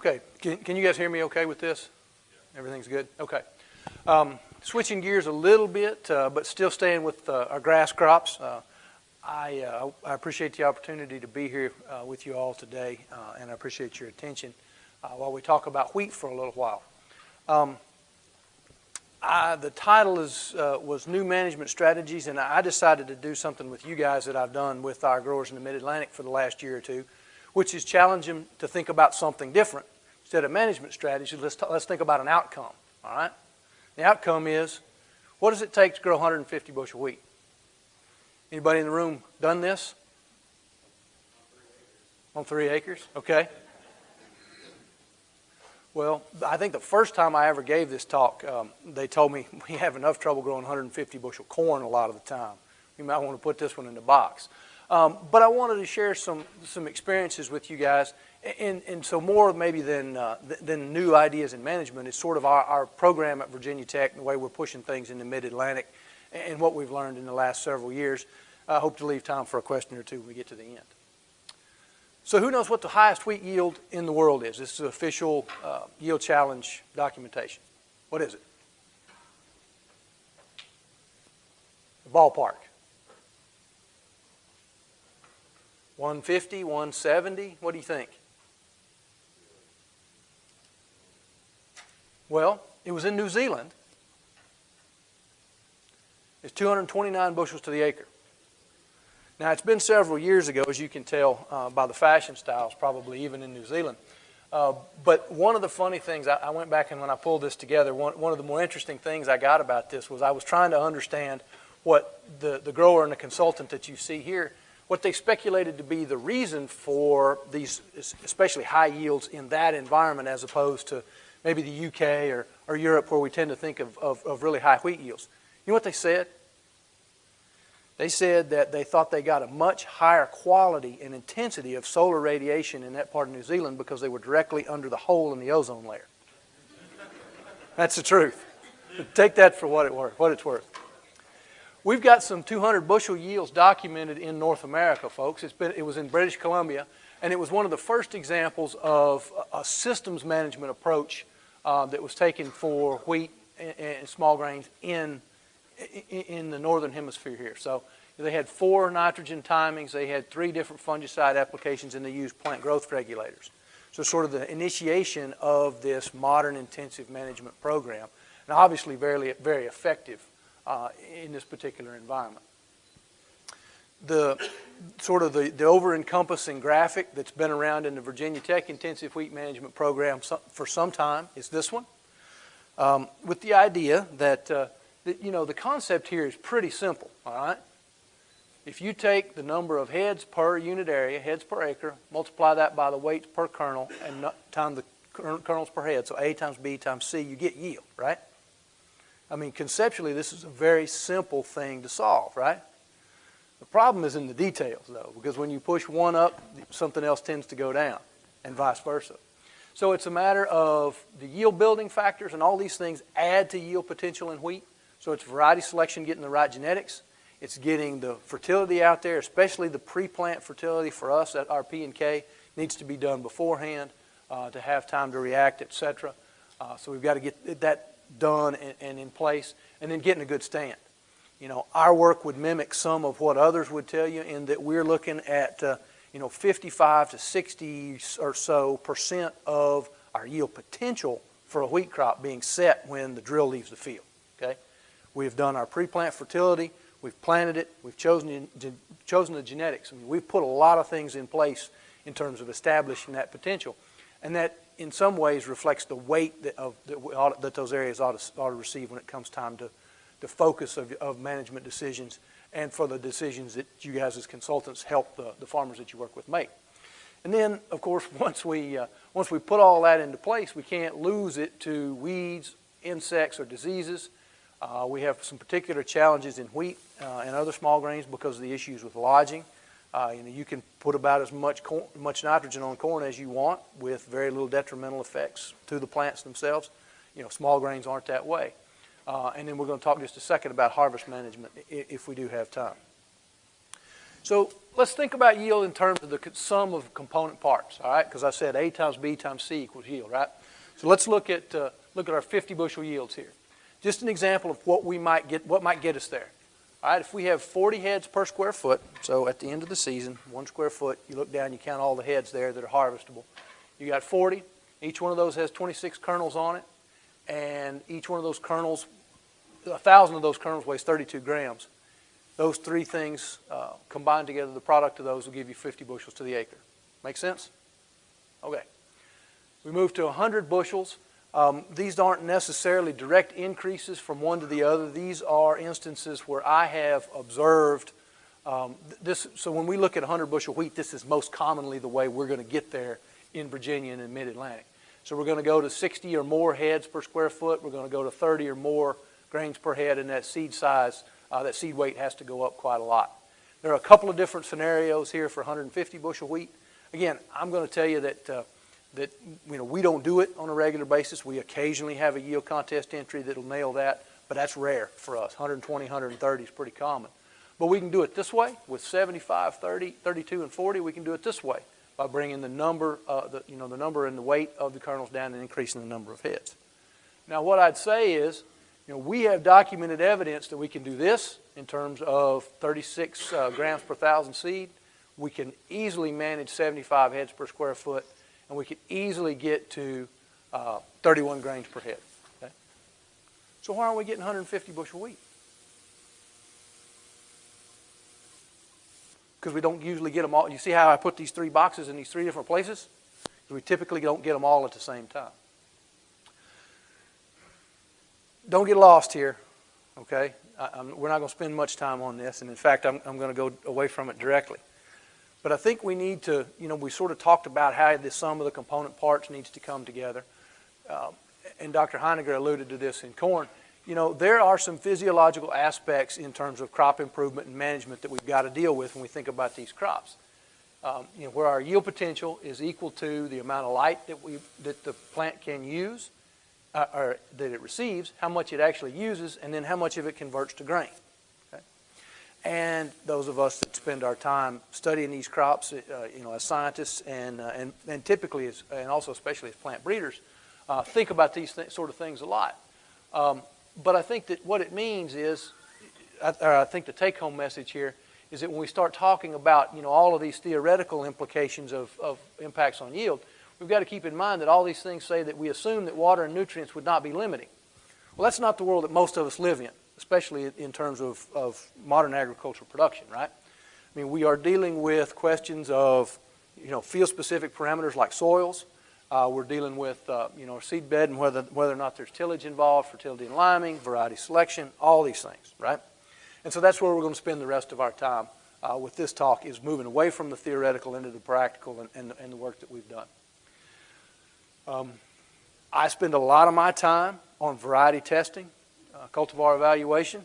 Okay, can, can you guys hear me okay with this? Everything's good? Okay. Um, switching gears a little bit, uh, but still staying with uh, our grass crops. Uh, I, uh, I, appreciate the opportunity to be here uh, with you all today, uh, and I appreciate your attention while we talk about wheat for a little while. Um, I, the title is, was New Management Strategies, and I decided to do something with you guys that I've done with our growers in the Mid-Atlantic for the last year or two, which is challenge them to think about something different. Instead of management strategies, let's, let's think about an outcome, all right? The outcome is, what does it take to grow 150 bushel wheat? Anybody in the room done this? On three acres? Okay. Well, I think the first time I ever gave this talk, um, they told me we have enough trouble growing 150 bushel corn a lot of the time. You might want to put this one in the box. Um, but I wanted to share some, some experiences with you guys. And, and so more maybe than, uh, than new ideas in management is sort of our, our program at Virginia Tech and the way we're pushing things in the mid-Atlantic and what we've learned in the last several years. I hope to leave time for a question or two when we get to the end. So who knows what the highest wheat yield in the world is? This is official uh, yield challenge documentation. What is it? The ballpark. 150, 170? What do you think? Well, it was in New Zealand. It's 229 bushels to the acre. Now, it's been several years ago, as you can tell uh, by the fashion styles, probably even in New Zealand. Uh, but one of the funny things, I, I, went back and when I pulled this together, one, one of the more interesting things I got about this was I was trying to understand what the, the grower and the consultant that you see here, what they speculated to be the reason for these, especially high yields in that environment as opposed to maybe the UK or, or Europe where we tend to think of, of, of really high wheat yields. You know what they said? They said that they thought they got a much higher quality and intensity of solar radiation in that part of New Zealand because they were directly under the hole in the ozone layer. That's the truth. Take that for what, it worth, what it's worth. We've got some 200 bushel yields documented in North America, folks. It's been, it was in British Columbia, and it was one of the first examples of a systems management approach uh, that was taken for wheat and, and small grains in in the northern hemisphere here. So they had four nitrogen timings, they had three different fungicide applications, and they used plant growth regulators. So sort of the initiation of this modern intensive management program, and obviously very, very effective uh, in this particular environment. The sort of the, the over-encompassing graphic that's been around in the Virginia Tech Intensive Wheat Management Program for some time is this one, um, with the idea that uh, you know, the concept here is pretty simple, all right? If you take the number of heads per unit area, heads per acre, multiply that by the weights per kernel, and times the kernels per head, so A times B times C, you get yield, right? I mean, conceptually, this is a very simple thing to solve, right? The problem is in the details, though, because when you push one up, something else tends to go down, and vice versa. So it's a matter of the yield building factors and all these things add to yield potential in wheat. So it's variety selection, getting the right genetics. It's getting the fertility out there, especially the pre-plant fertility for us at our P&K needs to be done beforehand uh, to have time to react, etc. Uh, so we've got to get that done and, and, in place, and then getting a good stand. You know, our work would mimic some of what others would tell you in that we're looking at, uh, you know, 55 to 60 or so percent of our yield potential for a wheat crop being set when the drill leaves the field. Okay. We've done our pre-plant fertility. We've planted it. We've chosen, chosen the genetics. I mean, we've put a lot of things in place in terms of establishing that potential. And that, in some ways, reflects the weight that, of, that, ought, that those areas ought to, ought to, receive when it comes time to the focus of, of management decisions and for the decisions that you guys as consultants help the, the farmers that you work with make. And then, of course, once we, uh, once we put all that into place, we can't lose it to weeds, insects, or diseases. Uh, we have some particular challenges in wheat uh, and other small grains because of the issues with lodging. Uh, you know, you can put about as much much nitrogen on corn as you want with very little detrimental effects to the plants themselves. You know, small grains aren't that way. Uh, and then we're going to talk just a second about harvest management if we do have time. So let's think about yield in terms of the sum of component parts, all right? Because I said A times B times C equals yield, right? So let's look at, uh, look at our 50 bushel yields here. Just an example of what we might get, what might get us there. All right, if we have 40 heads per square foot, so at the end of the season, one square foot, you look down, you count all the heads there that are harvestable. You got 40. Each one of those has 26 kernels on it, and each one of those kernels, a thousand of those kernels weighs 32 grams. Those three things uh, combined together, the product of those will give you 50 bushels to the acre. Make sense? Okay. We move to 100 bushels. Um, these aren't necessarily direct increases from one to the other. These are instances where I have observed um, this. So when we look at 100 bushel wheat, this is most commonly the way we're going to get there in Virginia and in Mid-Atlantic. So we're going to go to 60 or more heads per square foot. We're going to go to 30 or more grains per head, and that seed size, uh, that seed weight has to go up quite a lot. There are a couple of different scenarios here for 150 bushel wheat. Again, I'm going to tell you that uh, that you know we don't do it on a regular basis. We occasionally have a yield contest entry that'll nail that, but that's rare for us. 120, 130 is pretty common. But we can do it this way with 75, 30, 32, and 40. We can do it this way by bringing the number, uh, the, you know, the number and the weight of the kernels down and increasing the number of heads. Now, what I'd say is, you know, we have documented evidence that we can do this in terms of 36 uh, grams per thousand seed. We can easily manage 75 heads per square foot and we could easily get to uh, 31 grains per head. Okay? So why aren't we getting 150 bushel wheat? Because we don't usually get them all. You see how I put these three boxes in these three different places? We typically don't get them all at the same time. Don't get lost here, okay? I, we're not going to spend much time on this, and in fact, I'm, I'm going to go away from it directly. But I think we need to, you know, we sort of talked about how the sum of the component parts needs to come together. Uh, and Dr. Heiniger alluded to this in corn. You know, there are some physiological aspects in terms of crop improvement and management that we've got to deal with when we think about these crops. Um, you know, where our yield potential is equal to the amount of light that we that the plant can use, uh, or that it receives, how much it actually uses, and then how much of it converts to grain and those of us that spend our time studying these crops, uh, you know, as scientists and, uh, and, and typically, as, and also especially as plant breeders, uh, think about these th sort of things a lot. Um, but I think that what it means is, I, I think the take-home message here is that when we start talking about, you know, all of these theoretical implications of, of impacts on yield, we've got to keep in mind that all these things say that we assume that water and nutrients would not be limiting. Well, that's not the world that most of us live in especially in terms of, of modern agricultural production, right? I mean, we are dealing with questions of, you know, field-specific parameters like soils. Uh, we're dealing with, uh, you know, seed bed and whether, whether or not there's tillage involved, fertility and liming, variety selection, all these things, right? And so that's where we're going to spend the rest of our time uh, with this talk is moving away from the theoretical into the practical and, and, and the work that we've done. Um, I spend a lot of my time on variety testing uh, cultivar evaluation.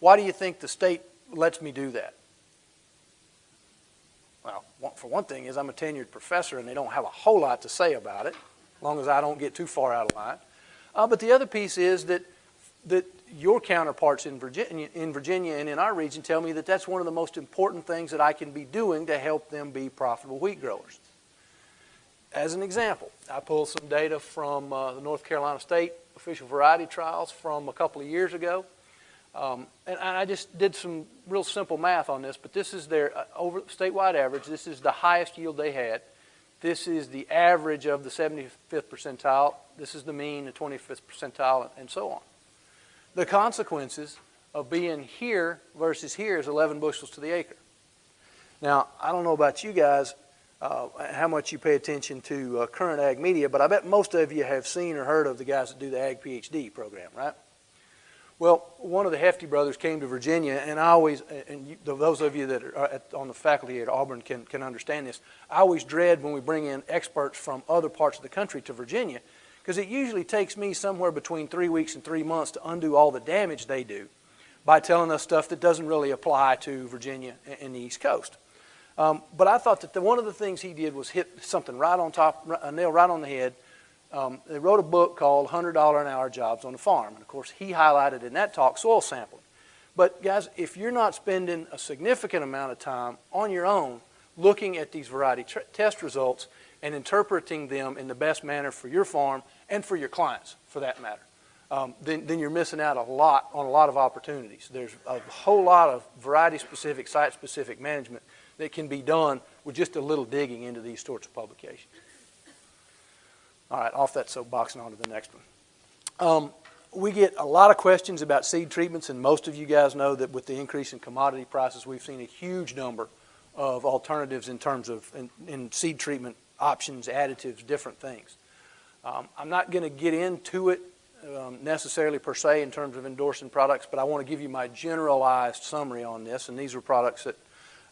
Why do you think the state lets me do that? Well, for one thing is I'm a tenured professor and they don't have a whole lot to say about it, as long as I don't get too far out of line. Uh, but the other piece is that, that your counterparts in Virginia, in Virginia and in our region tell me that that's one of the most important things that I can be doing to help them be profitable wheat growers. As an example, I pulled some data from uh, the North Carolina State official variety trials from a couple of years ago. Um, and, I just did some real simple math on this, but this is their uh, over statewide average. This is the highest yield they had. This is the average of the 75th percentile. This is the mean, the 25th percentile, and so on. The consequences of being here versus here is 11 bushels to the acre. Now, I don't know about you guys, uh, how much you pay attention to uh, current ag media, but I bet most of you have seen or heard of the guys that do the Ag PhD program, right? Well, one of the Hefty brothers came to Virginia, and I always, and you, those of you that are at, on the faculty at Auburn can, can understand this, I always dread when we bring in experts from other parts of the country to Virginia, because it usually takes me somewhere between three weeks and three months to undo all the damage they do by telling us stuff that doesn't really apply to Virginia and the East Coast. Um, but I thought that the, one of the things he did was hit something right on top, a nail right on the head. Um, they wrote a book called $100 an hour jobs on the farm. And of course, he highlighted in that talk soil sampling. But guys, if you're not spending a significant amount of time on your own looking at these variety test results and interpreting them in the best manner for your farm and for your clients, for that matter, um, then, then you're missing out a lot on a lot of opportunities. There's a whole lot of variety-specific, site-specific management that can be done with just a little digging into these sorts of publications. All right, off that soapbox and on to the next one. Um, we get a lot of questions about seed treatments, and most of you guys know that with the increase in commodity prices, we've seen a huge number of alternatives in terms of in, in seed treatment options, additives, different things. Um, I'm not going to get into it um, necessarily per se in terms of endorsing products, but I want to give you my generalized summary on this, and these are products that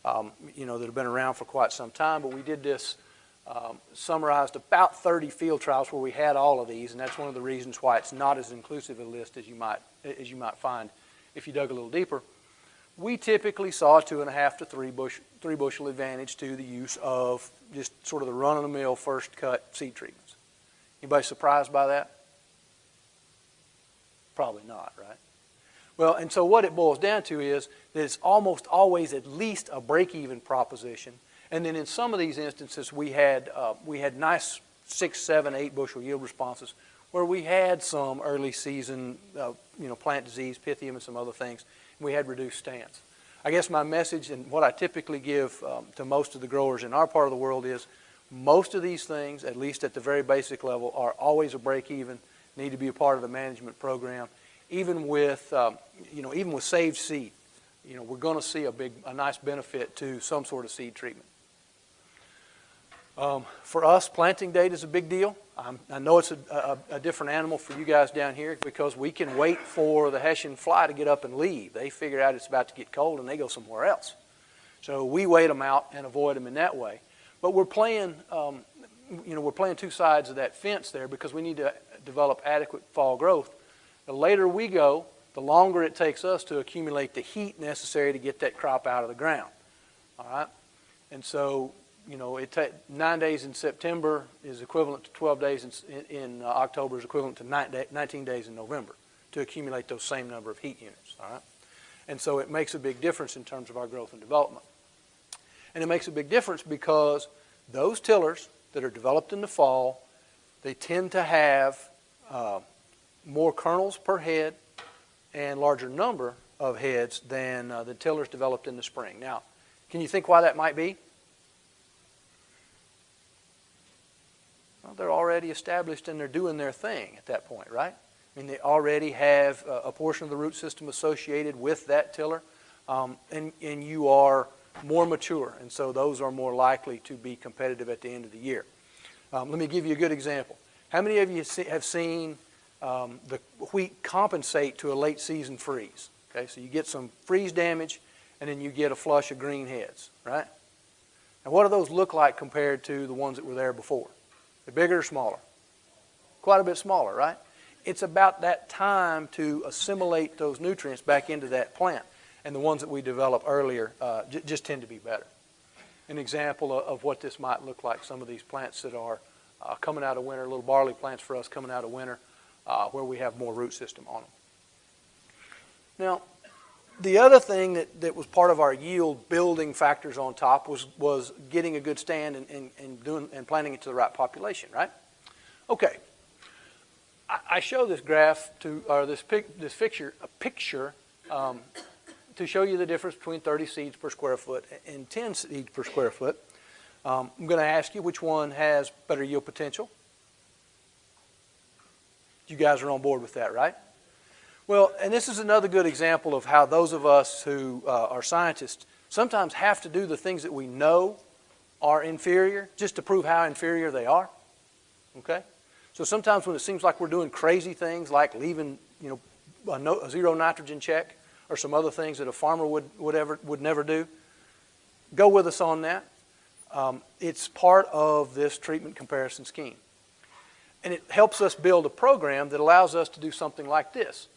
um, you know that have been around for quite some time. But we did this um, summarized about 30 field trials where we had all of these, and that's one of the reasons why it's not as inclusive a list as you might as you might find if you dug a little deeper. We typically saw a two and a half to three bush three bushel advantage to the use of just sort of the run-of-the-mill first cut seed treatments. Anybody surprised by that? Probably not, right? Well, and so what it boils down to is that it's almost always at least a break-even proposition. And then in some of these instances, we had uh, we had nice six, seven, eight bushel yield responses where we had some early season, uh, you know, plant disease, pythium, and some other things. We had reduced stands. I guess my message and what I typically give um, to most of the growers in our part of the world is most of these things, at least at the very basic level, are always a break even need to be a part of the management program. Even with, um, you know, even with saved seed, you know, we're going to see a big, a nice benefit to some sort of seed treatment. Um, for us, planting date is a big deal. Um, I know it's a, a, a, different animal for you guys down here because we can wait for the Hessian fly to get up and leave. They figure out it's about to get cold and they go somewhere else. So we wait them out and avoid them in that way. But we're playing, um, you know, we're playing two sides of that fence there because we need to develop adequate fall growth. The later we go, the longer it takes us to accumulate the heat necessary to get that crop out of the ground. All right? And so, you know, it nine days in September is equivalent to 12 days in, in uh, October is equivalent to nine day, 19 days in November to accumulate those same number of heat units. All right? And so it makes a big difference in terms of our growth and development. And it makes a big difference because those tillers that are developed in the fall, they tend to have uh, more kernels per head and larger number of heads than uh, the tillers developed in the spring. Now, can you think why that might be? Well, they're already established and they're doing their thing at that point, right? I mean, they already have a, a portion of the root system associated with that tiller, um, and, and you are more mature, and so those are more likely to be competitive at the end of the year. Um, let me give you a good example. How many of you have seen um, the wheat compensate to a late season freeze? Okay, so you get some freeze damage and then you get a flush of green heads, right? And what do those look like compared to the ones that were there before? They're bigger or smaller? Quite a bit smaller, right? It's about that time to assimilate those nutrients back into that plant. And the ones that we develop earlier uh, just tend to be better. An example of, of what this might look like, some of these plants that are uh, coming out of winter, little barley plants for us coming out of winter, uh, where we have more root system on them. Now, the other thing that, that was part of our yield building factors on top was, was getting a good stand and, and, and, doing, and planting it to the right population, right? Okay. I, I show this graph to, or this, pic, this picture, a picture um, to show you the difference between 30 seeds per square foot and 10 seeds per square foot. Um, I'm going to ask you which one has better yield potential. You guys are on board with that, right? Well, and this is another good example of how those of us who uh, are scientists sometimes have to do the things that we know are inferior just to prove how inferior they are. Okay? So sometimes when it seems like we're doing crazy things like leaving, you know, a, no, a zero nitrogen check or some other things that a farmer would, would, ever, would never do, go with us on that. Um, it's part of this treatment comparison scheme. And it helps us build a program that allows us to do something like this.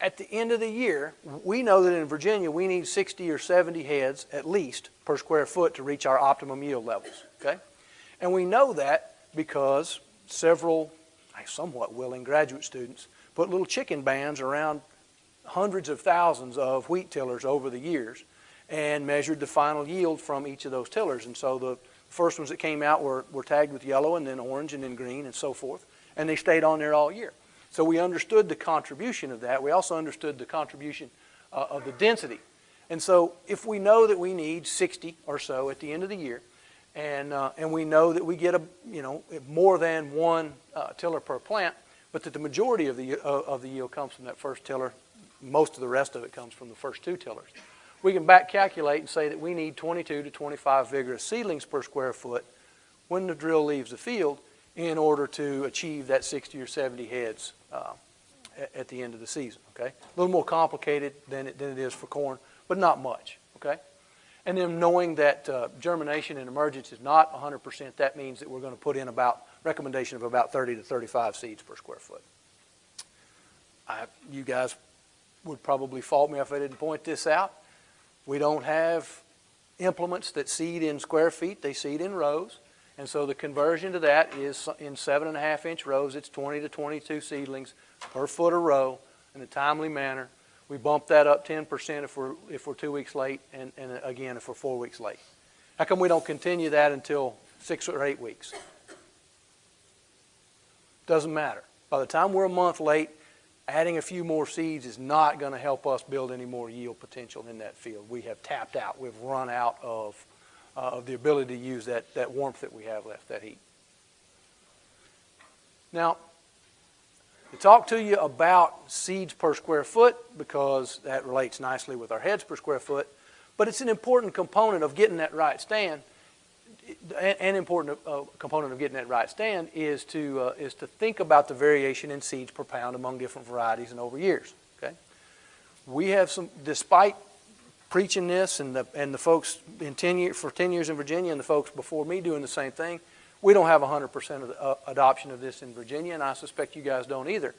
At the end of the year, we know that in Virginia we need 60 or 70 heads at least per square foot to reach our optimum yield levels. Okay? And we know that because several somewhat willing graduate students put little chicken bands around hundreds of thousands of wheat tillers over the years and measured the final yield from each of those tillers. And so the first ones that came out were, were tagged with yellow and then orange and then green and so forth. And they stayed on there all year. So we understood the contribution of that. We also understood the contribution uh, of the density. And so if we know that we need 60 or so at the end of the year, and, uh, and we know that we get a, you know, more than one uh, tiller per plant, but that the majority of the, uh, of the yield comes from that first tiller, most of the rest of it comes from the first two tillers. We can back calculate and say that we need 22 to 25 vigorous seedlings per square foot when the drill leaves the field in order to achieve that 60 or 70 heads uh, at the end of the season, okay? A little more complicated than it, than it is for corn, but not much, okay? And then knowing that uh, germination and emergence is not 100%, that means that we're going to put in about, recommendation of about 30 to 35 seeds per square foot. I, you guys would probably fault me if I didn't point this out. We don't have implements that seed in square feet, they seed in rows. And so the conversion to that is in seven and a half inch rows, it's 20 to 22 seedlings per foot a row in a timely manner. We bump that up 10% if we're, if we're two weeks late, and, and again if we're four weeks late. How come we don't continue that until six or eight weeks? Doesn't matter. By the time we're a month late, adding a few more seeds is not going to help us build any more yield potential in that field. We have tapped out. We've run out of, uh, of the ability to use that, that warmth that we have left, that heat. Now, to talk to you about seeds per square foot because that relates nicely with our heads per square foot, but it's an important component of getting that right stand. An important uh, component of getting that right stand is to uh, is to think about the variation in seeds per pound among different varieties and over years. Okay, we have some, despite preaching this and the and the folks in ten years for ten years in Virginia and the folks before me doing the same thing, we don't have 100% of the, uh, adoption of this in Virginia, and I suspect you guys don't either.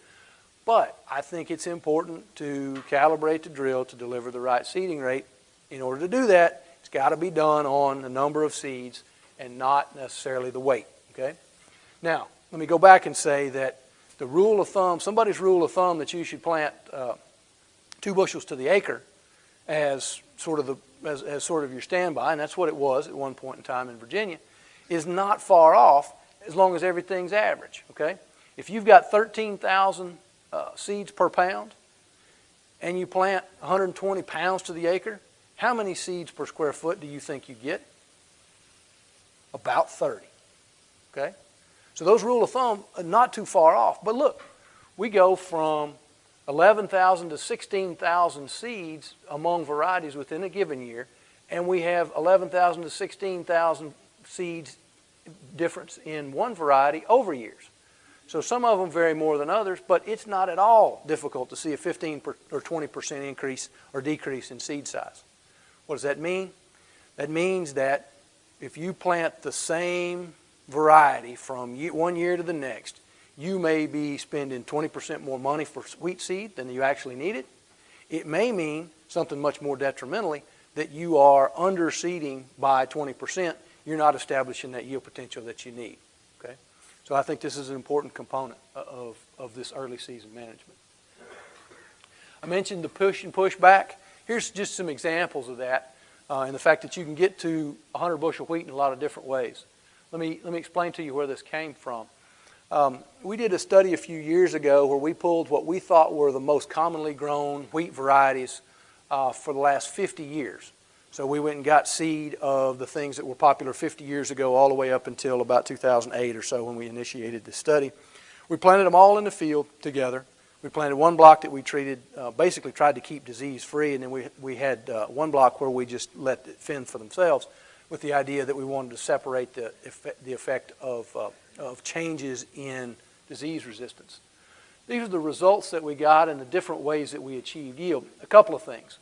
But I think it's important to calibrate the drill to deliver the right seeding rate. In order to do that, it's got to be done on a number of seeds and not necessarily the weight. Okay. Now, let me go back and say that the rule of thumb, somebody's rule of thumb that you should plant uh, two bushels to the acre as sort of the as, as sort of your standby, and that's what it was at one point in time in Virginia is not far off as long as everything's average, okay? If you've got 13,000 uh, seeds per pound and you plant 120 pounds to the acre, how many seeds per square foot do you think you get? About 30, okay? So those rule of thumb are not too far off. But look, we go from 11,000 to 16,000 seeds among varieties within a given year, and we have 11,000 to 16,000 seeds difference in one variety over years. So some of them vary more than others, but it's not at all difficult to see a 15 or 20% increase or decrease in seed size. What does that mean? That means that if you plant the same variety from one year to the next, you may be spending 20% more money for wheat seed than you actually needed. It may mean something much more detrimentally that you are underseeding by 20% you're not establishing that yield potential that you need. Okay? So I think this is an important component of, of this early season management. I mentioned the push and push back. Here's just some examples of that uh, and the fact that you can get to 100 bushel wheat in a lot of different ways. Let me, let me explain to you where this came from. Um, we did a study a few years ago where we pulled what we thought were the most commonly grown wheat varieties uh, for the last 50 years. So we went and got seed of the things that were popular 50 years ago all the way up until about 2008 or so when we initiated this study. We planted them all in the field together. We planted one block that we treated, uh, basically tried to keep disease free, and then we, we had uh, one block where we just let it fend for themselves with the idea that we wanted to separate the effect, the effect of, uh, of changes in disease resistance. These are the results that we got and the different ways that we achieved yield. A couple of things.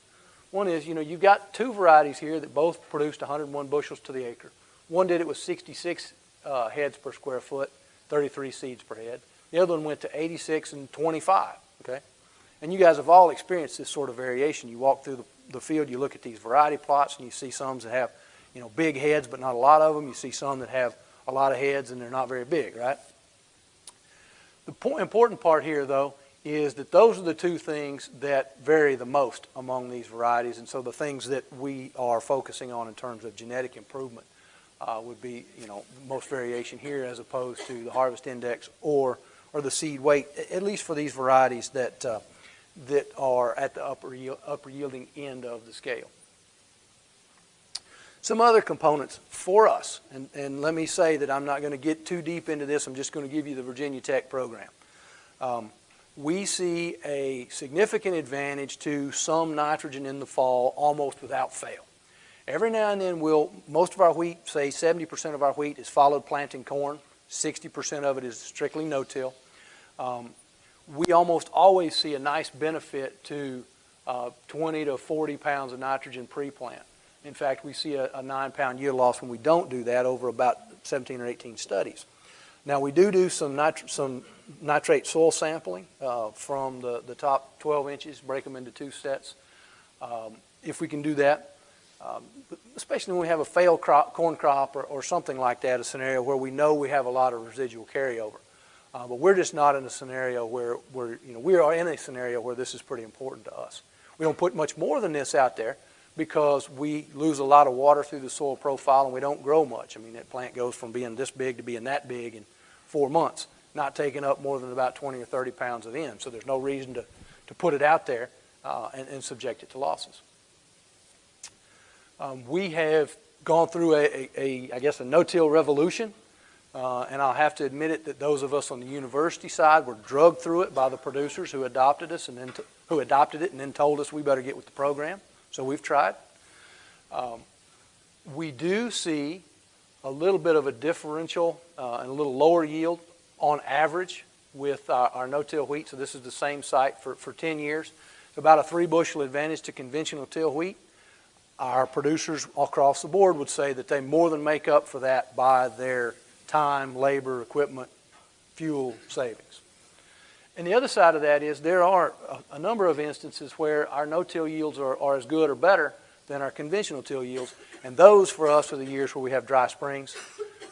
One is, you know, you've got two varieties here that both produced 101 bushels to the acre. One did it with 66 uh, heads per square foot, 33 seeds per head. The other one went to 86 and 25, okay? And you guys have all experienced this sort of variation. You walk through the, the field, you look at these variety plots, and you see some that have, you know, big heads, but not a lot of them. You see some that have a lot of heads, and they're not very big, right? The important part here, though, is that those are the two things that vary the most among these varieties. And so the things that we are focusing on in terms of genetic improvement uh, would be, you know, most variation here as opposed to the harvest index or, or the seed weight, at least for these varieties that, uh, that are at the upper, upper yielding end of the scale. Some other components for us, and, and let me say that I'm not going to get too deep into this, I'm just going to give you the Virginia Tech program. Um, we see a significant advantage to some nitrogen in the fall almost without fail. Every now and then we'll, most of our wheat, say 70% of our wheat is followed planting corn, 60% of it is strictly no-till. Um, we almost always see a nice benefit to uh, 20 to 40 pounds of nitrogen pre-plant. In fact, we see a, a nine pound yield loss when we don't do that over about 17 or 18 studies. Now we do do some, some nitrate soil sampling uh, from the, the top 12 inches, break them into two sets. Um, if we can do that, um, especially when we have a failed crop, corn crop or, or, something like that, a scenario where we know we have a lot of residual carryover. Uh, but we're just not in a scenario where, you know, we are in a scenario where this is pretty important to us. We don't put much more than this out there because we lose a lot of water through the soil profile and we don't grow much. I mean, that plant goes from being this big to being that big in four months, not taking up more than about 20 or 30 pounds of N. So there's no reason to, to put it out there uh, and, and, subject it to losses. Um, we have gone through a, a, a I guess, a no-till revolution. Uh, and I'll have to admit it that those of us on the university side were drugged through it by the producers who adopted us and then who adopted it and then told us we better get with the program. So we've tried. Um, we do see a little bit of a differential uh, and a little lower yield on average with our, our no-till wheat. So this is the same site for, for 10 years. It's about a three bushel advantage to conventional till wheat. Our producers across the board would say that they more than make up for that by their time, labor, equipment, fuel savings. And the other side of that is there are a, number of instances where our no-till yields are, are as good or better than our conventional till yields. And those for us are the years where we have dry springs.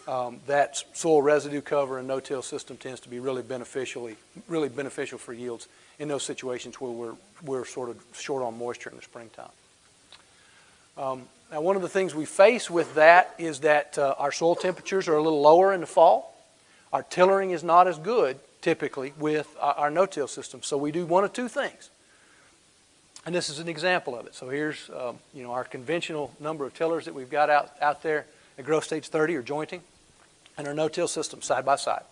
Um, that soil residue cover and no-till system tends to be really beneficially, really beneficial for yields in those situations where we're, we're sort of short on moisture in the springtime. Um, now, one of the things we face with that is that uh, our soil temperatures are a little lower in the fall. Our tillering is not as good typically with our no-till system. So we do one of two things. And this is an example of it. So here's um, you know, our conventional number of tillers that we've got out, out there at growth stage 30 or jointing and our no-till system side by side.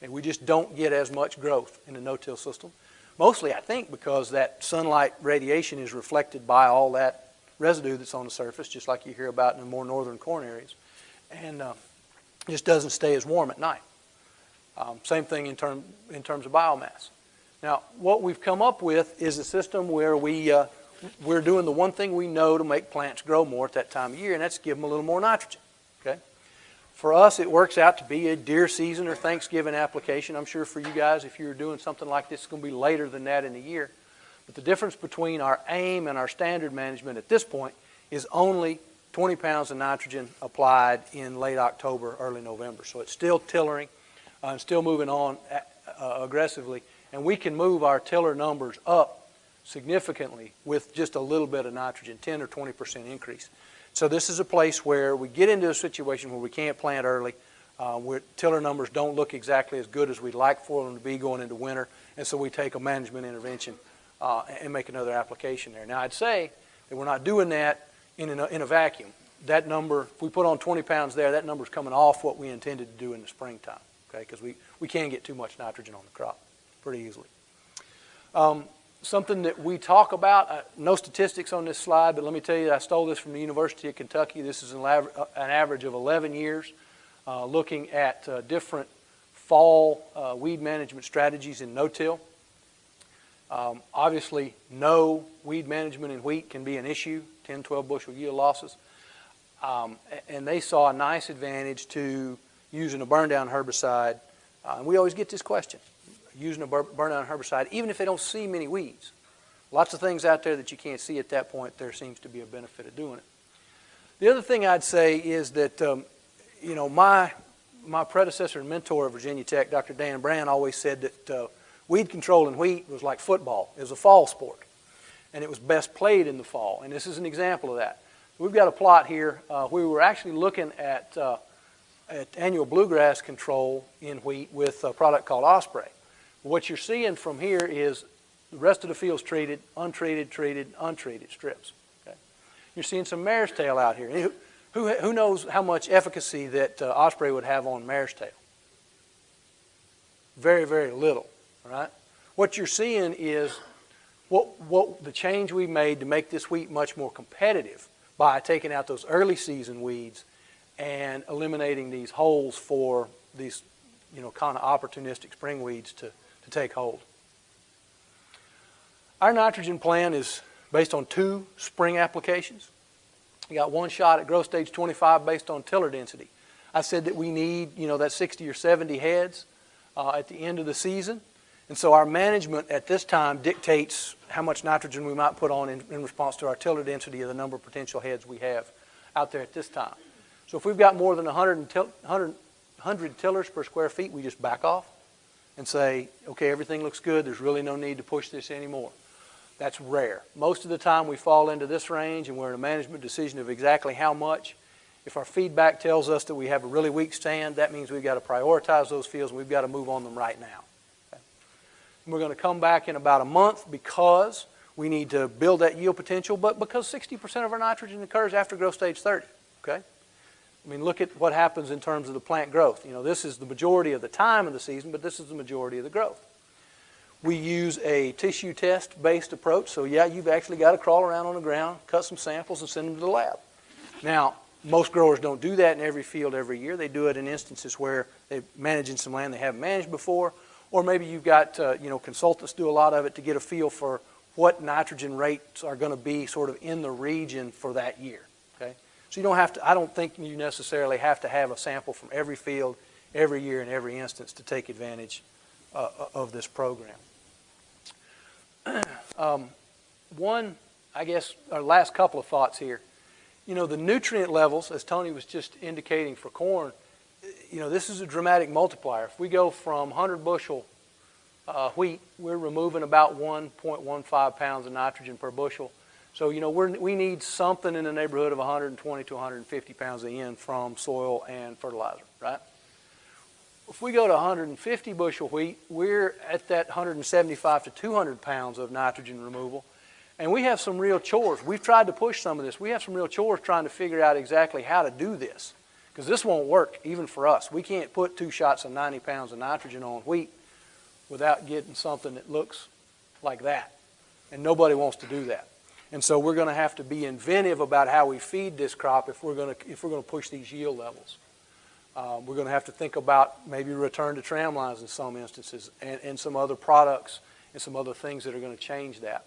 And we just don't get as much growth in the no-till system. Mostly, I think, because that sunlight radiation is reflected by all that residue that's on the surface, just like you hear about in the more northern corn areas. And uh, just doesn't stay as warm at night. Um, same thing in, term, in terms of biomass. Now, what we've come up with is a system where we, uh, we're doing the one thing we know to make plants grow more at that time of year, and that's give them a little more nitrogen. Okay? For us, it works out to be a deer season or Thanksgiving application. I'm sure for you guys, if you're doing something like this, it's going to be later than that in the year. But the difference between our AIM and our standard management at this point is only 20 pounds of nitrogen applied in late October, early November. So it's still tillering uh, and still moving on uh, aggressively. And we can move our tiller numbers up significantly with just a little bit of nitrogen, 10 or 20% increase. So this is a place where we get into a situation where we can't plant early, uh, where tiller numbers don't look exactly as good as we'd like for them to be going into winter, and so we take a management intervention uh, and make another application there. Now I'd say that we're not doing that in a, in a vacuum. That number, if we put on 20 pounds there, that number's coming off what we intended to do in the springtime okay? Because we, we can get too much nitrogen on the crop pretty easily. Um, something that we talk about, uh, no statistics on this slide, but let me tell you, I stole this from the University of Kentucky. This is an, uh, an average of 11 years uh, looking at uh, different fall uh, weed management strategies in no-till. Um, obviously, no weed management in wheat can be an issue, 10, 12 bushel yield losses. Um, and they saw a nice advantage to using a burn down herbicide. Uh, and we always get this question, using a burn down herbicide, even if they don't see many weeds. Lots of things out there that you can't see at that point, there seems to be a benefit of doing it. The other thing I'd say is that, um, you know, my, my predecessor and mentor at Virginia Tech, Dr. Dan Brann, always said that uh, weed control in wheat was like football. It was a fall sport, and it was best played in the fall. And this is an example of that. We've got a plot here uh, where we were actually looking at, uh, at annual bluegrass control in wheat with a product called Osprey. What you're seeing from here is the rest of the field's treated, untreated, treated, untreated strips. Okay? You're seeing some mare's tail out here. Who, who, who knows how much efficacy that uh, Osprey would have on mare's tail? Very, very little, right? What you're seeing is what, what the change we made to make this wheat much more competitive by taking out those early season weeds and eliminating these holes for these, you know, kind of opportunistic spring weeds to, to take hold. Our nitrogen plan is based on two spring applications. You got one shot at growth stage 25 based on tiller density. I said that we need, you know, that 60 or 70 heads uh, at the end of the season. And so our management at this time dictates how much nitrogen we might put on in, in response to our tiller density of the number of potential heads we have out there at this time. So if we've got more than 100, 100, 100 tillers per square feet, we just back off and say, okay, everything looks good. There's really no need to push this anymore. That's rare. Most of the time we fall into this range and we're in a management decision of exactly how much. If our feedback tells us that we have a really weak stand, that means we've got to prioritize those fields and we've got to move on them right now. We're going to come back in about a month because we need to build that yield potential, but because 60% of our nitrogen occurs after growth stage 30, okay? I mean, look at what happens in terms of the plant growth. You know, this is the majority of the time of the season, but this is the majority of the growth. We use a tissue test based approach, so yeah, you've actually got to crawl around on the ground, cut some samples, and send them to the lab. Now, most growers don't do that in every field every year. They do it in instances where they're managing some land they haven't managed before, or maybe you've got, uh, you know, consultants do a lot of it to get a feel for what nitrogen rates are going to be sort of in the region for that year, okay? So you don't have to, I don't think you necessarily have to have a sample from every field, every year, in every instance to take advantage uh, of this program. um, one, I guess, our last couple of thoughts here. You know, the nutrient levels, as Tony was just indicating for corn, you know, this is a dramatic multiplier. If we go from 100 bushel uh, wheat, we're removing about 1.15 pounds of nitrogen per bushel. So, you know, we we need something in the neighborhood of 120 to 150 pounds of N from soil and fertilizer, right? If we go to 150 bushel wheat, we're at that 175 to 200 pounds of nitrogen removal. And we have some real chores. We've tried to push some of this. We have some real chores trying to figure out exactly how to do this. Because this won't work even for us. We can't put two shots of 90 pounds of nitrogen on wheat without getting something that looks like that. And nobody wants to do that. And so we're going to have to be inventive about how we feed this crop if we're going to, if we're going to push these yield levels. Um, we're going to have to think about maybe return to tram lines in some instances and, and some other products and some other things that are going to change that.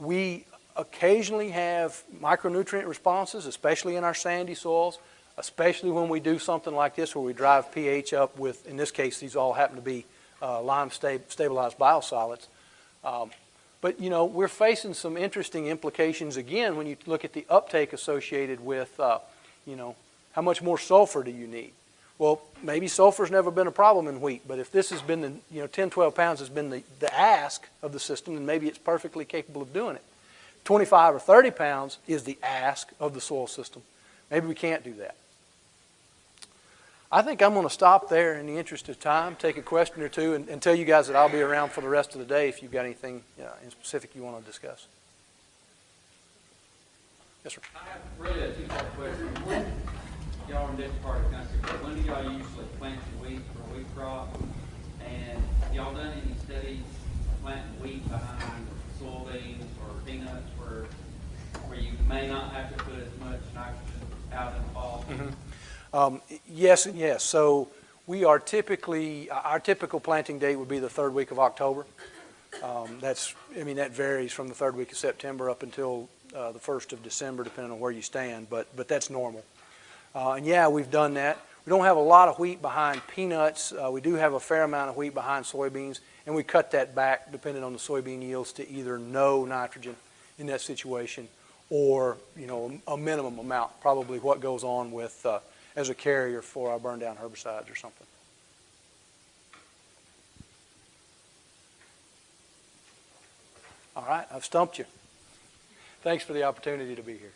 We occasionally have micronutrient responses, especially in our sandy soils especially when we do something like this where we drive pH up with, in this case, these all happen to be uh, lime sta stabilized biosolids. Um, but, you know, we're facing some interesting implications again when you look at the uptake associated with, uh, you know, how much more sulfur do you need? Well, maybe sulfur's never been a problem in wheat, but if this has been the, you know, 10, 12 pounds has been the, the ask of the system, then maybe it's perfectly capable of doing it. 25 or 30 pounds is the ask of the soil system. Maybe we can't do that. I think I'm going to stop there in the interest of time, take a question or two, and, and tell you guys that I'll be around for the rest of the day if you've got anything you know, in specific you want to discuss. Yes, sir. I have really a two-part question. When, y'all are in different part of the country, but when do y'all usually plant your wheat for wheat crop? And y'all done any studies planting wheat behind soybeans or peanuts where, where you may not have to put as much nitrogen out in the fall? Mm -hmm. Um, yes and yes. So we are typically, our typical planting date would be the third week of October. Um, that's, I mean, that varies from the third week of September up until uh, the first of December, depending on where you stand, but, but that's normal. Uh, and yeah, we've done that. We don't have a lot of wheat behind peanuts. Uh, we do have a fair amount of wheat behind soybeans, and we cut that back depending on the soybean yields to either no nitrogen in that situation or, you know, a minimum amount, probably what goes on with uh, as a carrier for our burn down herbicides or something. All right, I've stumped you. Thanks for the opportunity to be here.